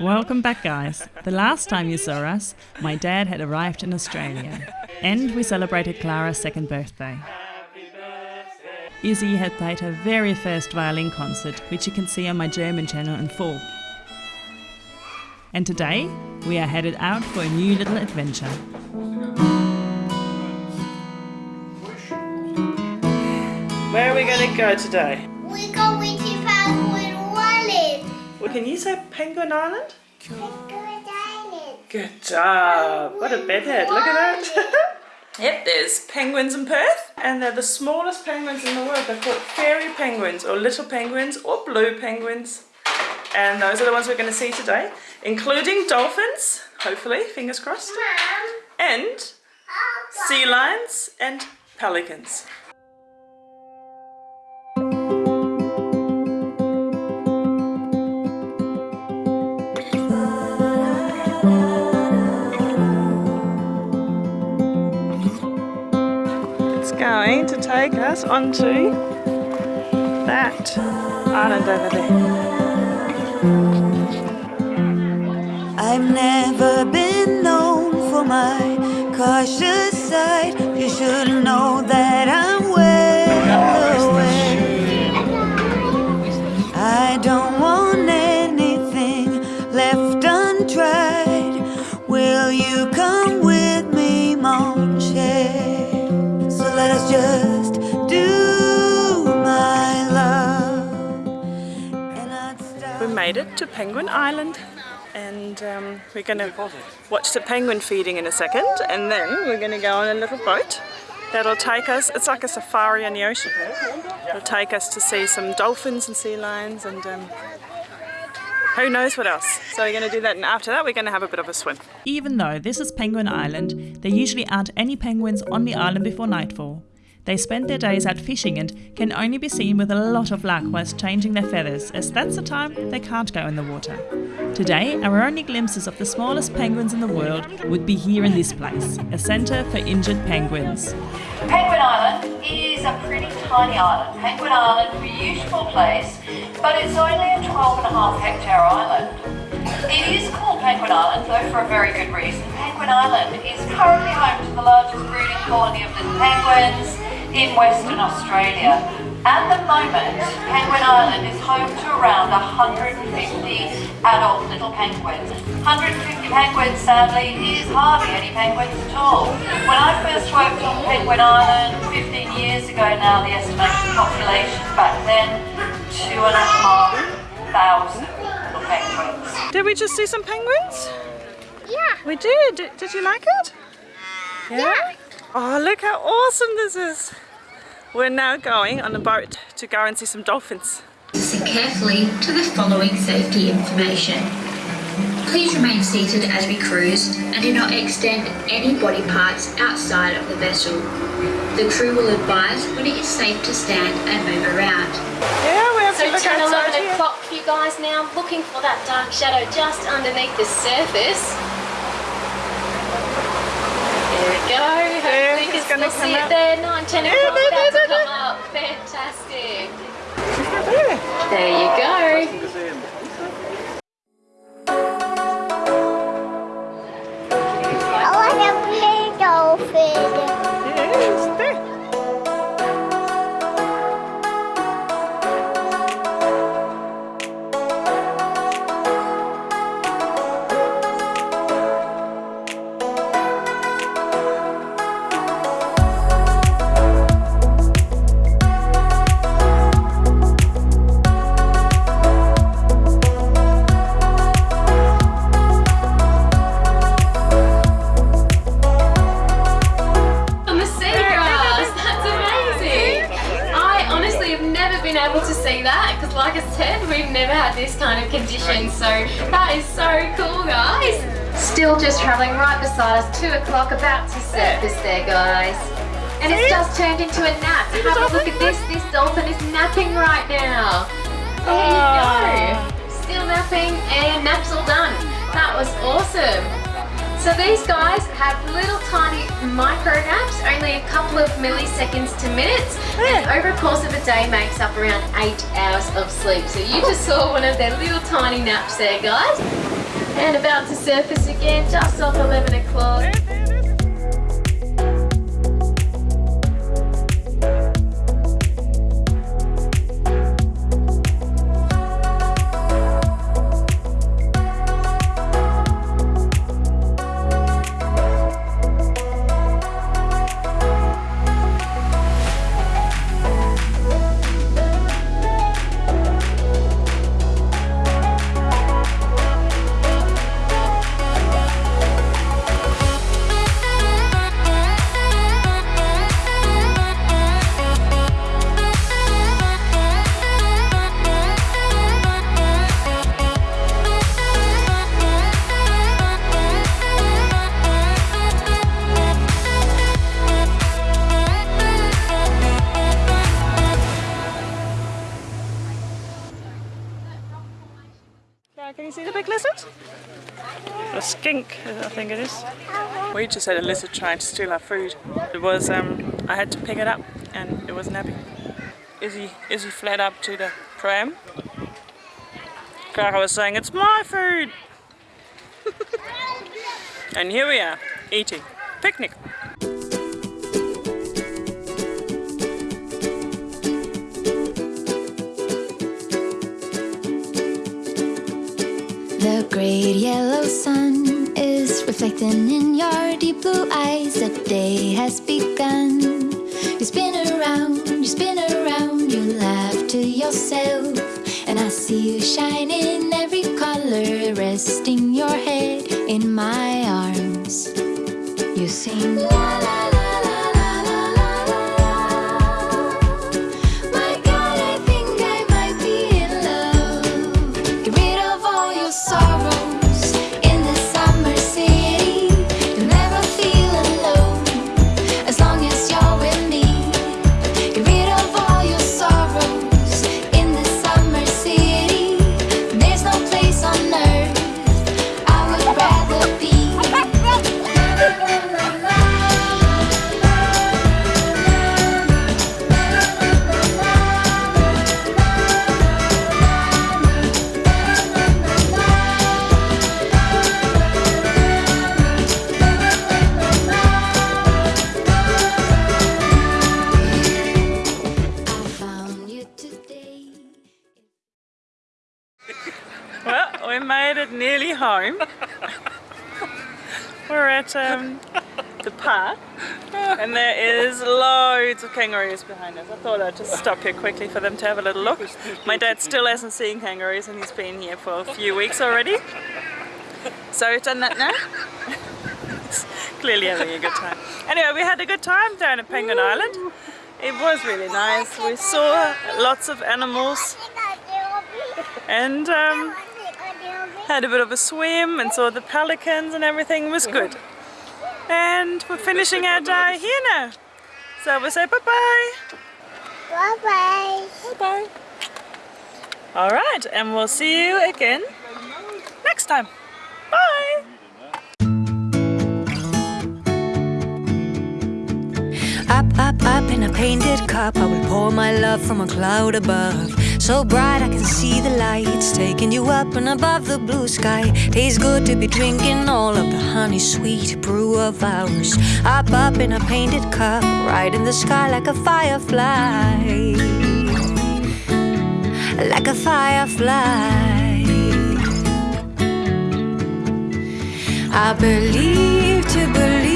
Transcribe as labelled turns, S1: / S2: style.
S1: Welcome back, guys. The last time you saw us, my dad had arrived in Australia, and we celebrated Clara's second birthday. Izzy had played her very first violin concert, which you can see on my German channel in full. And today, we are headed out for a new little adventure.
S2: Where are we going to go today?
S3: We go
S2: can you say Penguin Island?
S3: Penguin Island.
S2: Good job. What a bedhead. Look at that. yep, there's penguins in Perth, and they're the smallest penguins in the world. They're called fairy penguins, or little penguins, or blue penguins. And those are the ones we're going to see today, including dolphins, hopefully, fingers crossed,
S3: Mom,
S2: and sea lions and pelicans. To take us onto that island over there.
S4: I've never been known for my cautious side. You should know that I'm
S2: We made it to Penguin Island and um, we're going to watch the penguin feeding in a second and then we're going to go on a little boat that'll take us, it's like a safari in the ocean. It'll take us to see some dolphins and sea lions and um, who knows what else. So we're going to do that and after that we're going to have a bit of a swim.
S1: Even though this is Penguin Island, there usually aren't any penguins on the island before nightfall. They spend their days out fishing and can only be seen with a lot of luck whilst changing their feathers, as that's the time they can't go in the water. Today, our only glimpses of the smallest penguins in the world would be here in this place, a centre for injured penguins.
S5: Penguin Island is a pretty tiny island. Penguin Island, a beautiful place, but it's only a 12 and a half hectare island. It is called Penguin Island, though, for a very good reason. Penguin Island is currently home to the largest breeding colony of little penguins in Western Australia. At the moment, Penguin Island is home to around 150 adult little penguins. 150 penguins, sadly, is hardly any penguins at all. When I first worked on Penguin Island 15 years ago now, the estimated population back then, two and a half thousand little penguins.
S2: Did we just see some penguins?
S3: Yeah.
S2: We did. Did, did you like it?
S3: Yeah.
S2: Oh, look how awesome this is. We're now going on a boat to go and see some dolphins.
S6: Listen carefully to the following safety information. Please remain seated as we cruise and do not extend any body parts outside of the vessel. The crew will advise when it is safe to stand and move around.
S2: Yeah, we have to
S7: So
S2: look
S7: 10,
S2: outside
S7: 11
S2: here.
S7: o'clock, you guys now looking for that dark shadow just underneath the surface. There we go.
S2: There,
S7: Hopefully
S2: it's gonna come
S7: see
S2: out.
S7: it there. 9, 10 o'clock
S2: there,
S7: about to
S2: there,
S7: come up. Fantastic.
S2: There.
S7: There you go. Like I said, we've never had this kind of condition. So that is so cool, guys. Still just traveling right beside us, 2 o'clock, about to surface there, guys. And it's just turned into a nap. Have a look at this. This dolphin is napping right now. There you go. Still napping and naps all done. That was awesome. So these guys have little tiny micro naps, only a couple of milliseconds to minutes, and over a course of a day makes up around eight hours of sleep. So you just saw one of their little tiny naps there, guys. and about to surface again just off 11 o'clock.
S2: I think it is. We just had a lizard trying to steal our food. It was, um, I had to pick it up and it was napping. Izzy, Izzy fled up to the pram. Clara was saying, it's my food! and here we are, eating. Picnic.
S8: The great yellow sun reflecting in your deep blue eyes. The day has begun. You spin around, you spin around, you laugh to yourself. And I see you shine in every color, resting your head in my arms. You sing la la
S2: home. We're at um, the park and there is loads of kangaroos behind us. I thought I'd just stop here quickly for them to have a little look. My dad still hasn't seen kangaroos and he's been here for a few weeks already. So we've done that now. Clearly having a good time. Anyway, we had a good time down at Penguin Island. It was really nice. We saw lots of animals and um, had a bit of a swim and saw the pelicans and everything was good. And we're finishing our day here now. So we'll say bye-bye.
S3: Bye-bye.
S2: Bye-bye. All right, and we'll see you again next time. Bye.
S4: Up, up, up in a painted cup, I will pour my love from a cloud above. So bright I can see the lights taking you up and above the blue sky. Tastes good to be drinking all of the honey sweet brew of ours. Up, up in a painted cup, right in the sky like a firefly. Like a firefly. I believe to believe.